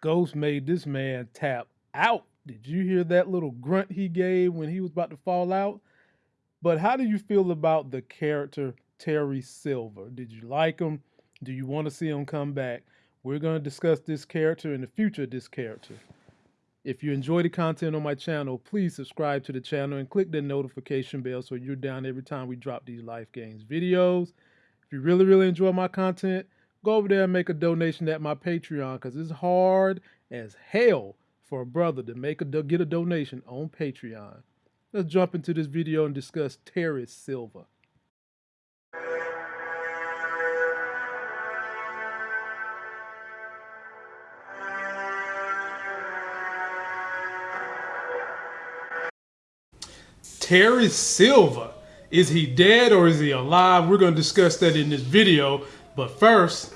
Ghost made this man tap out. Did you hear that little grunt he gave when he was about to fall out? But how do you feel about the character Terry Silver? Did you like him? Do you want to see him come back? We're going to discuss this character and the future of this character. If you enjoy the content on my channel, please subscribe to the channel and click the notification bell so you're down every time we drop these Life games videos. If you really, really enjoy my content, go over there and make a donation at my Patreon because it's hard as hell for a brother to make a get a donation on Patreon. Let's jump into this video and discuss Terry Silver. Terry Silver. Is he dead or is he alive? We're going to discuss that in this video. But first,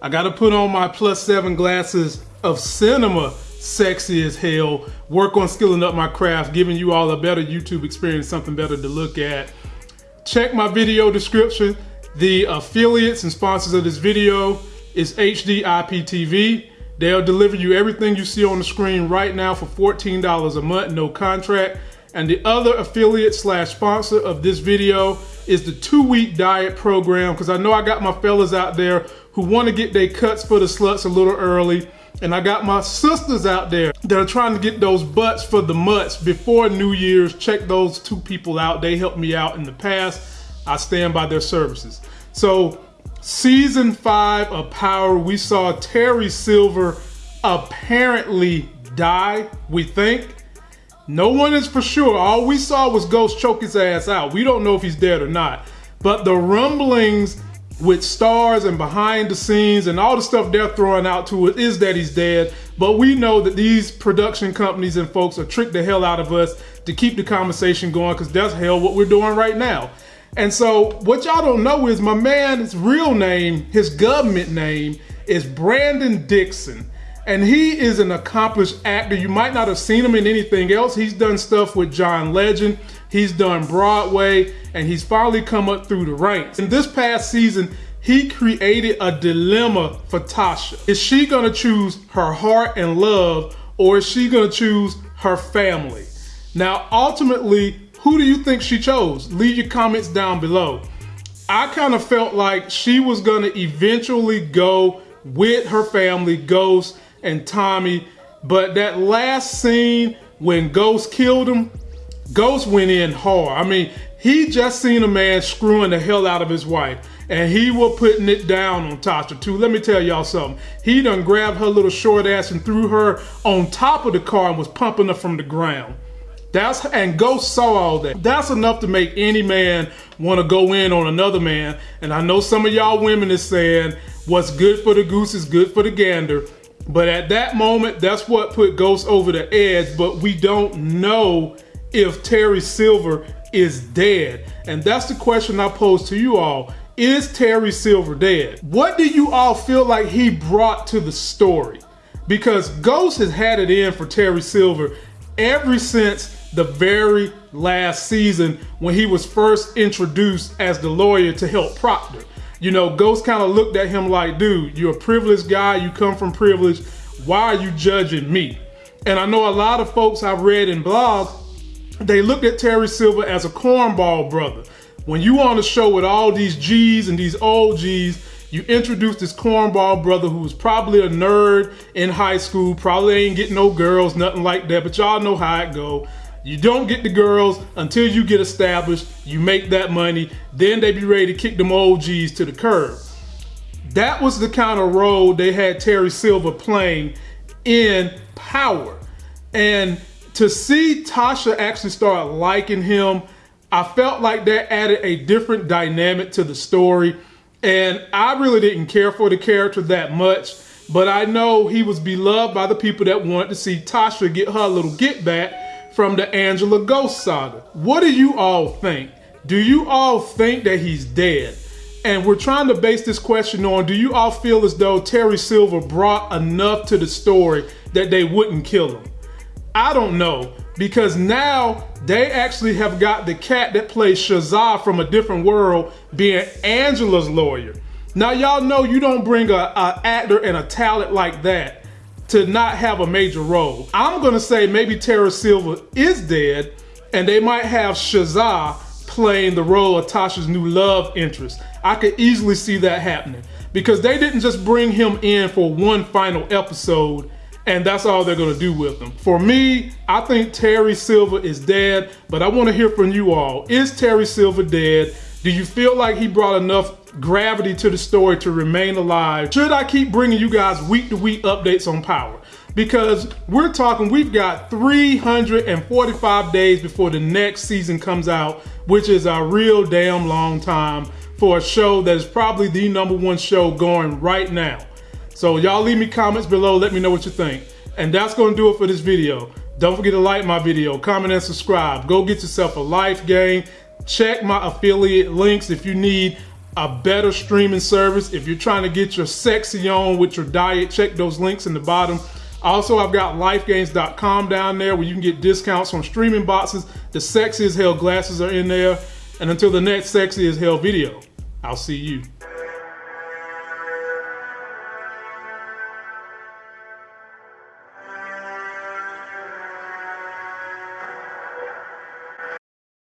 I got to put on my plus seven glasses of cinema sexy as hell, work on skilling up my craft, giving you all a better YouTube experience, something better to look at. Check my video description. The affiliates and sponsors of this video is HD IPTV. They'll deliver you everything you see on the screen right now for $14 a month, no contract. And the other affiliate slash sponsor of this video is the two week diet program. Cause I know I got my fellas out there who wanna get their cuts for the sluts a little early. And I got my sisters out there that are trying to get those butts for the mutts before New Year's. Check those two people out. They helped me out in the past. I stand by their services. So season five of Power, we saw Terry Silver apparently die, we think. No one is for sure. All we saw was Ghost choke his ass out. We don't know if he's dead or not. But the rumblings with stars and behind the scenes and all the stuff they're throwing out to it is that he's dead. But we know that these production companies and folks are tricked the hell out of us to keep the conversation going because that's hell what we're doing right now. And so what y'all don't know is my man's real name, his government name is Brandon Dixon. And he is an accomplished actor. You might not have seen him in anything else. He's done stuff with John Legend. He's done Broadway and he's finally come up through the ranks. In this past season, he created a dilemma for Tasha. Is she gonna choose her heart and love or is she gonna choose her family? Now, ultimately, who do you think she chose? Leave your comments down below. I kind of felt like she was gonna eventually go with her family, Ghost and Tommy, but that last scene when Ghost killed him, Ghost went in hard. I mean, he just seen a man screwing the hell out of his wife and he was putting it down on Tasha too. Let me tell y'all something. He done grabbed her little short ass and threw her on top of the car and was pumping her from the ground. That's and Ghost saw all that. That's enough to make any man want to go in on another man. And I know some of y'all women is saying what's good for the goose is good for the gander. But at that moment, that's what put Ghost over the edge. But we don't know if Terry Silver is dead. And that's the question I pose to you all. Is Terry Silver dead? What do you all feel like he brought to the story? Because Ghost has had it in for Terry Silver ever since the very last season when he was first introduced as the lawyer to help Proctor. You know, Ghost kind of looked at him like, dude, you're a privileged guy, you come from privilege, why are you judging me? And I know a lot of folks I've read in blogs they looked at Terry Silver as a cornball brother. When you on the show with all these G's and these old G's, you introduce this cornball brother who was probably a nerd in high school, probably ain't getting no girls, nothing like that, but y'all know how it go. You don't get the girls until you get established, you make that money, then they be ready to kick them old G's to the curb. That was the kind of role they had Terry Silver playing in Power. And to see Tasha actually start liking him, I felt like that added a different dynamic to the story. And I really didn't care for the character that much, but I know he was beloved by the people that wanted to see Tasha get her little get back from the Angela Ghost saga. What do you all think? Do you all think that he's dead? And we're trying to base this question on, do you all feel as though Terry Silver brought enough to the story that they wouldn't kill him? I don't know because now they actually have got the cat that plays Shazza from a different world being Angela's lawyer. Now y'all know you don't bring a, a actor and a talent like that to not have a major role. I'm gonna say maybe Terry Silver is dead, and they might have Shazza playing the role of Tasha's new love interest. I could easily see that happening because they didn't just bring him in for one final episode and that's all they're gonna do with him. For me, I think Terry Silver is dead, but I wanna hear from you all. Is Terry Silver dead? Do you feel like he brought enough gravity to the story to remain alive? Should I keep bringing you guys week to week updates on Power? Because we're talking, we've got 345 days before the next season comes out, which is a real damn long time for a show that is probably the number one show going right now. So y'all leave me comments below, let me know what you think. And that's gonna do it for this video. Don't forget to like my video, comment and subscribe. Go get yourself a life game. Check my affiliate links if you need a better streaming service. If you're trying to get your sexy on with your diet, check those links in the bottom. Also, I've got lifegains.com down there where you can get discounts on streaming boxes. The sexy as hell glasses are in there. And until the next sexy as hell video, I'll see you.